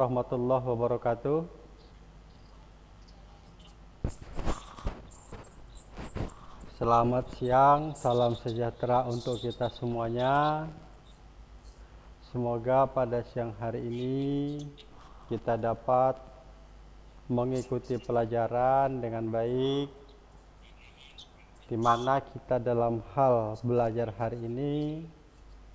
warahmatullahi wabarakatuh. Selamat siang, salam sejahtera untuk kita semuanya. Semoga pada siang hari ini kita dapat mengikuti pelajaran dengan baik di mana kita dalam hal belajar hari ini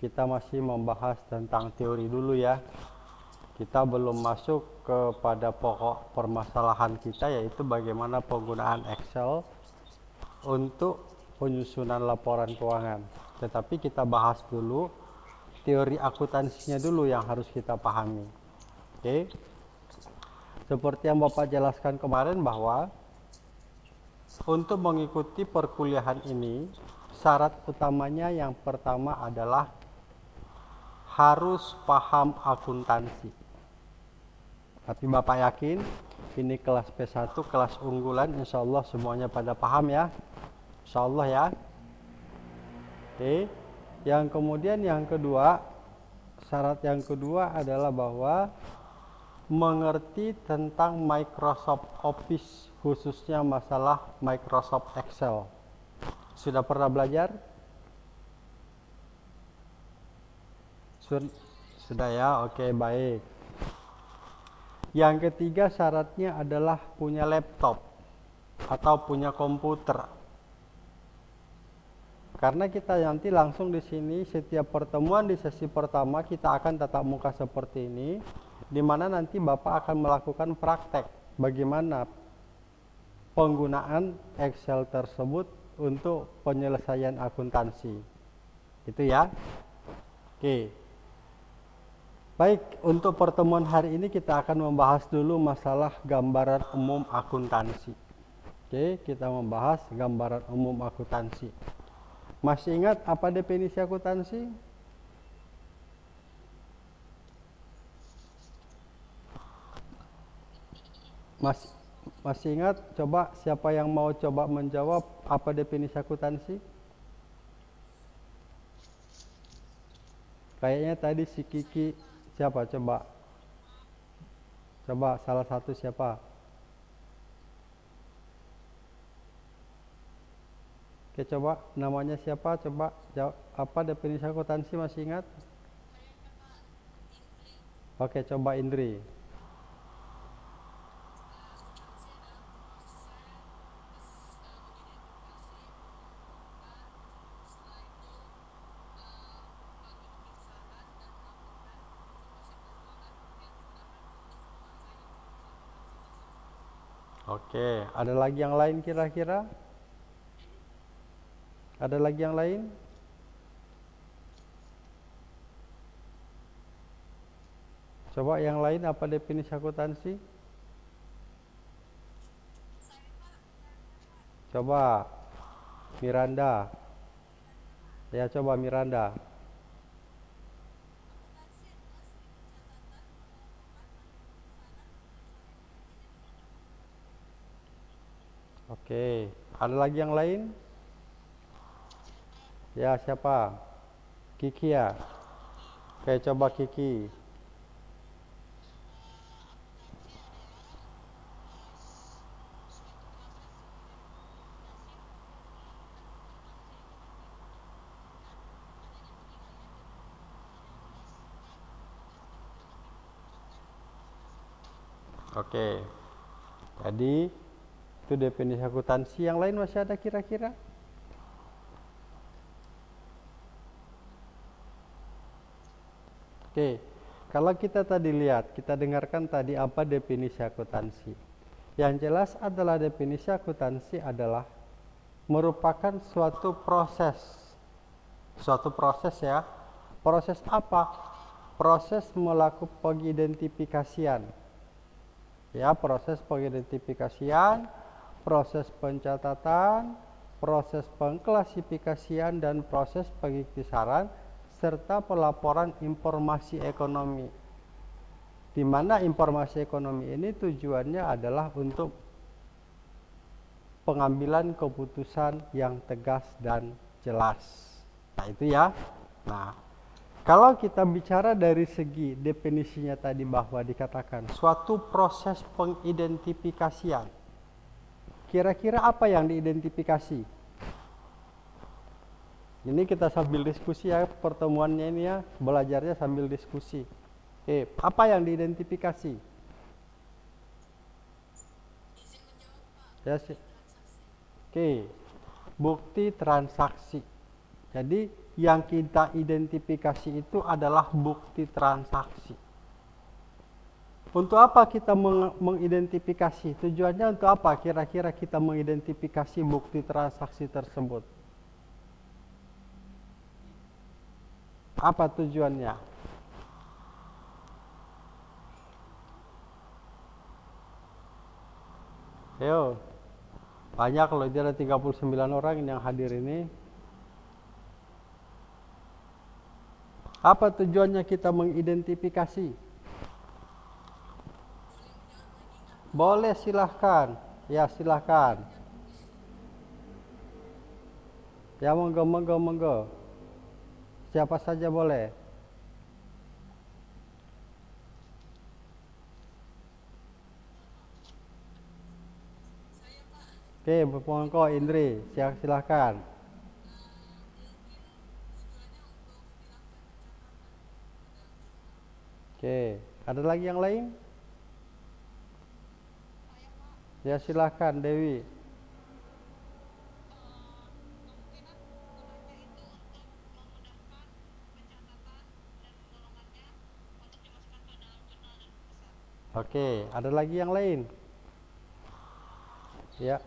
kita masih membahas tentang teori dulu ya kita belum masuk kepada pokok permasalahan kita yaitu bagaimana penggunaan Excel untuk penyusunan laporan keuangan. Tetapi kita bahas dulu teori akuntansinya dulu yang harus kita pahami. Oke. Seperti yang Bapak jelaskan kemarin bahwa untuk mengikuti perkuliahan ini syarat utamanya yang pertama adalah harus paham akuntansi. Tapi Bapak yakin ini kelas P1 kelas unggulan insya Allah semuanya pada paham ya. Insya Allah ya. Oke. Yang kemudian yang kedua syarat yang kedua adalah bahwa mengerti tentang Microsoft Office khususnya masalah Microsoft Excel. Sudah pernah belajar? Sudah ya? Oke baik yang ketiga syaratnya adalah punya laptop atau punya komputer. Karena kita nanti langsung di sini setiap pertemuan di sesi pertama kita akan tatap muka seperti ini di mana nanti Bapak akan melakukan praktek bagaimana penggunaan Excel tersebut untuk penyelesaian akuntansi. Itu ya. Oke. Baik, untuk pertemuan hari ini kita akan membahas dulu masalah gambaran umum akuntansi. Oke, kita membahas gambaran umum akuntansi. Masih ingat apa definisi akuntansi? Masih masih ingat? Coba siapa yang mau coba menjawab apa definisi akuntansi? Kayaknya tadi si Kiki Siapa coba? Coba salah satu siapa? Oke coba namanya siapa? Coba jawab apa definisi akuntansi masih ingat? Oke coba Indri. Oke, ada lagi yang lain kira-kira? Ada lagi yang lain? Coba yang lain apa definisi akuntansi? Coba Miranda. Ya, coba Miranda. Oke, ada lagi yang lain? Ya, siapa? Kiki ya? Oke, coba Kiki. Oke. Jadi itu definisi akuntansi. Yang lain masih ada kira-kira? Oke, kalau kita tadi lihat, kita dengarkan tadi apa definisi akuntansi. Yang jelas adalah definisi akuntansi adalah merupakan suatu proses. Suatu proses ya. Proses apa? Proses melakukan pengidentifikasian. Ya, proses pengidentifikasian proses pencatatan, proses pengklasifikasian dan proses pengiktisaran serta pelaporan informasi ekonomi. Di mana informasi ekonomi ini tujuannya adalah untuk pengambilan keputusan yang tegas dan jelas. Nah, itu ya. Nah, Kalau kita bicara dari segi definisinya tadi bahwa dikatakan suatu proses pengidentifikasian. Kira-kira apa yang diidentifikasi? Ini kita sambil diskusi ya pertemuannya ini ya, belajarnya sambil diskusi. Eh, apa yang diidentifikasi? Ya, sih. Oke. Bukti transaksi. Jadi yang kita identifikasi itu adalah bukti transaksi. Untuk apa kita meng mengidentifikasi? Tujuannya untuk apa? Kira-kira kita mengidentifikasi bukti transaksi tersebut. Apa tujuannya? Yo, banyak loh, dia ada 39 orang yang hadir ini. Apa tujuannya kita mengidentifikasi? Boleh silahkan. Ya silahkan. Ya monggo monggo monggo. Siapa saja boleh. Oke, Bupongko Indri, silahkan. Oke, ada lagi yang lain? Ya silahkan Dewi. Oke, ada lagi yang lain? Ya.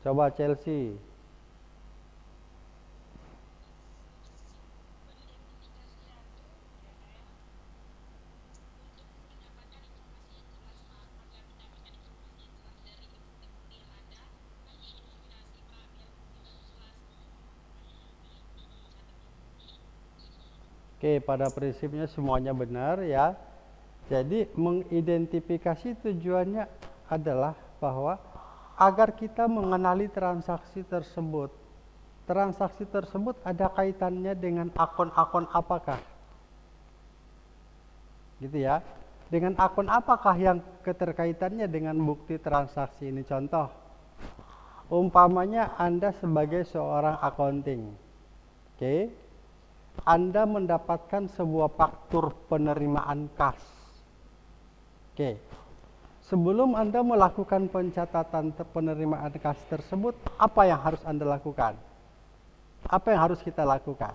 Coba Chelsea. Oke, pada prinsipnya semuanya benar ya. Jadi mengidentifikasi tujuannya adalah bahwa agar kita mengenali transaksi tersebut. Transaksi tersebut ada kaitannya dengan akun-akun apakah? Gitu ya. Dengan akun apakah yang keterkaitannya dengan bukti transaksi ini? Contoh, umpamanya Anda sebagai seorang accounting. Oke. Anda mendapatkan sebuah faktur penerimaan kas Oke. Sebelum Anda melakukan pencatatan penerimaan kas tersebut, apa yang harus Anda lakukan? Apa yang harus kita lakukan?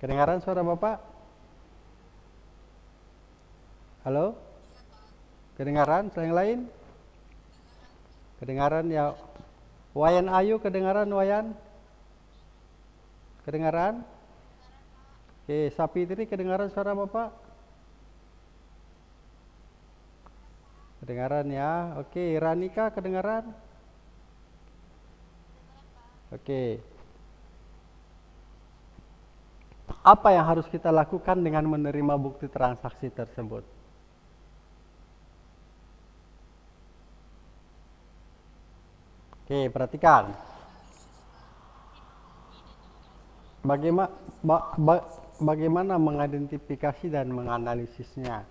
Kedengaran suara Bapak? Halo? Kedengaran? Yang lain? Kedengaran ya. Wayan Ayu kedengaran Wayan? Kedengaran? Oke, sapi tadi kedengaran suara Bapak? Kedengaran ya. Oke, Ranika kedengaran? Oke. Apa yang harus kita lakukan dengan menerima bukti transaksi tersebut? Oke, perhatikan. Bagaimana ba, ba, bagaimana mengidentifikasi dan menganalisisnya.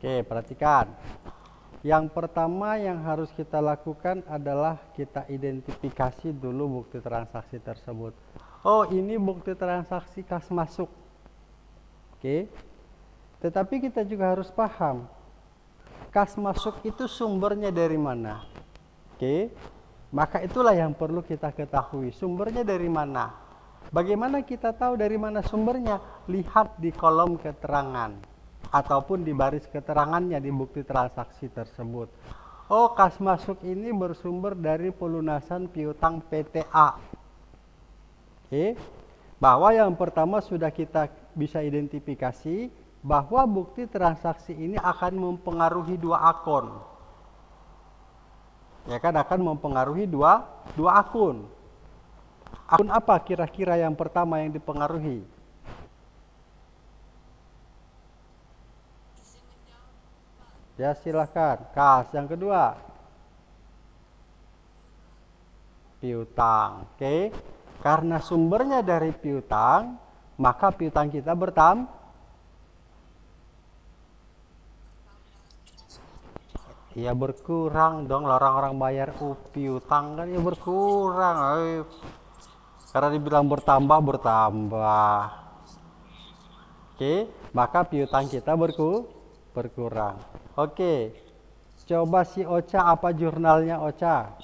Oke, perhatikan. Yang pertama yang harus kita lakukan adalah kita identifikasi dulu bukti transaksi tersebut. Oh, ini bukti transaksi kas masuk. Oke. Tetapi kita juga harus paham, kas masuk itu sumbernya dari mana? Oke, maka itulah yang perlu kita ketahui. Sumbernya dari mana? Bagaimana kita tahu dari mana sumbernya? Lihat di kolom keterangan ataupun di baris keterangannya di bukti transaksi tersebut. Oh, kas masuk ini bersumber dari pelunasan piutang PTA. Oke, bahwa yang pertama sudah kita bisa identifikasi bahwa bukti transaksi ini akan mempengaruhi dua akun ya kan akan mempengaruhi dua dua akun. Akun apa kira-kira yang pertama yang dipengaruhi? Ya silahkan. Kas yang kedua. Piutang. Oke. Karena sumbernya dari piutang, maka piutang kita bertambah. Ya berkurang dong orang-orang bayar uh, piutang kan ya berkurang. Ayo. Karena dibilang bertambah bertambah. Oke, maka piutang kita berku berkurang. Oke. Coba si Ocha apa jurnalnya Ocha?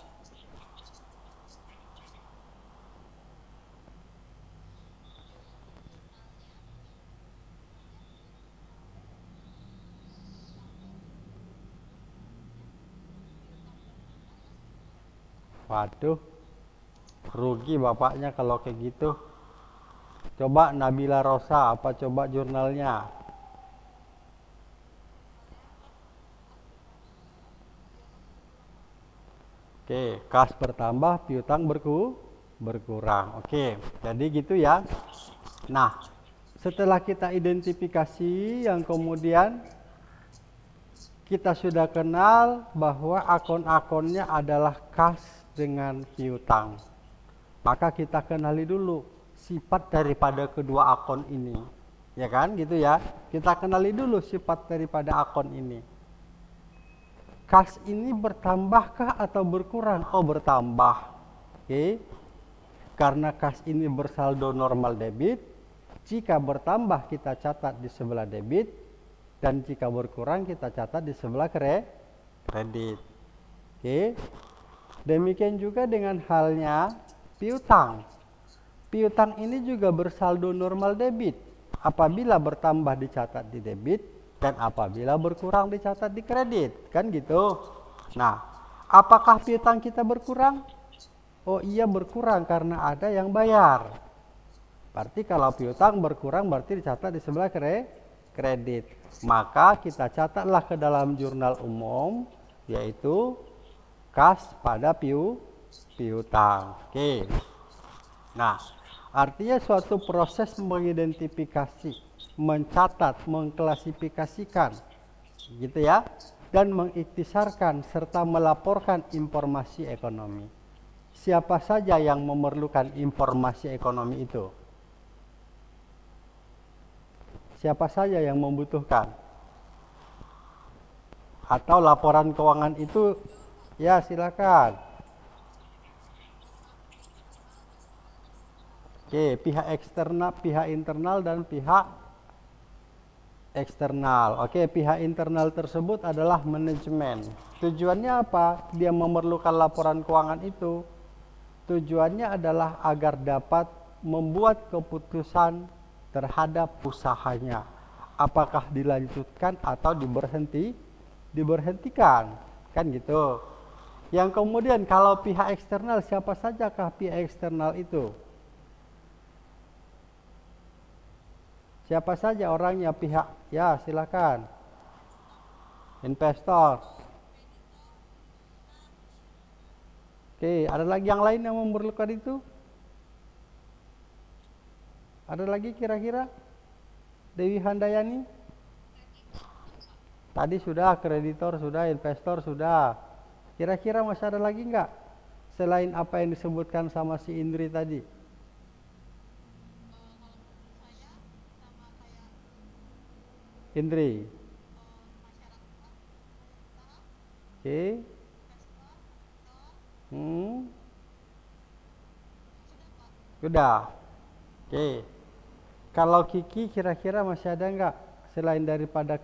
Waduh, rugi bapaknya kalau kayak gitu. Coba Nabila Rosa, apa coba jurnalnya? Oke, kas bertambah, piutang berku berkurang. Oke, jadi gitu ya. Nah, setelah kita identifikasi yang kemudian kita sudah kenal bahwa akun-akunnya adalah kas dengan piutang. Maka kita kenali dulu sifat daripada kedua akun ini. Ya kan, gitu ya. Kita kenali dulu sifat daripada akun ini kas ini bertambahkah atau berkurang? Oh bertambah. Oke. Karena kas ini bersaldo normal debit, jika bertambah kita catat di sebelah debit dan jika berkurang kita catat di sebelah kredit. Oke. Demikian juga dengan halnya piutang. Piutang ini juga bersaldo normal debit. Apabila bertambah dicatat di debit, dan apabila berkurang dicatat di kredit. Kan gitu? Nah apakah piutang kita berkurang? Oh iya berkurang karena ada yang bayar. Berarti kalau piutang berkurang berarti dicatat di sebelah kredit. Maka kita catatlah ke dalam jurnal umum yaitu kas pada piu piutang oke nah artinya suatu proses mengidentifikasi mencatat, mengklasifikasikan gitu ya dan mengiktisarkan serta melaporkan informasi ekonomi. Siapa saja yang memerlukan informasi ekonomi itu? Siapa saja yang membutuhkan? Atau laporan keuangan itu ya silakan. Oke, pihak eksternal, pihak internal dan pihak eksternal. Oke, pihak internal tersebut adalah manajemen. Tujuannya apa? Dia memerlukan laporan keuangan itu. Tujuannya adalah agar dapat membuat keputusan terhadap usahanya. Apakah dilanjutkan atau diberhenti? Diberhentikan. Kan gitu. Yang kemudian kalau pihak eksternal siapa sajakah pihak eksternal itu? Siapa saja orangnya pihak? Ya, silakan. Investor. Oke, ada lagi yang lain yang memerlukan itu? Ada lagi kira-kira? Dewi Handayani? Tadi sudah kreditor, sudah investor, sudah. Kira-kira masih ada lagi enggak? Selain apa yang disebutkan sama si Indri tadi? Indri. Oke. Okay. Hmm. Sudah. Oke. Okay. Kalau Kiki kira-kira masih ada enggak selain daripada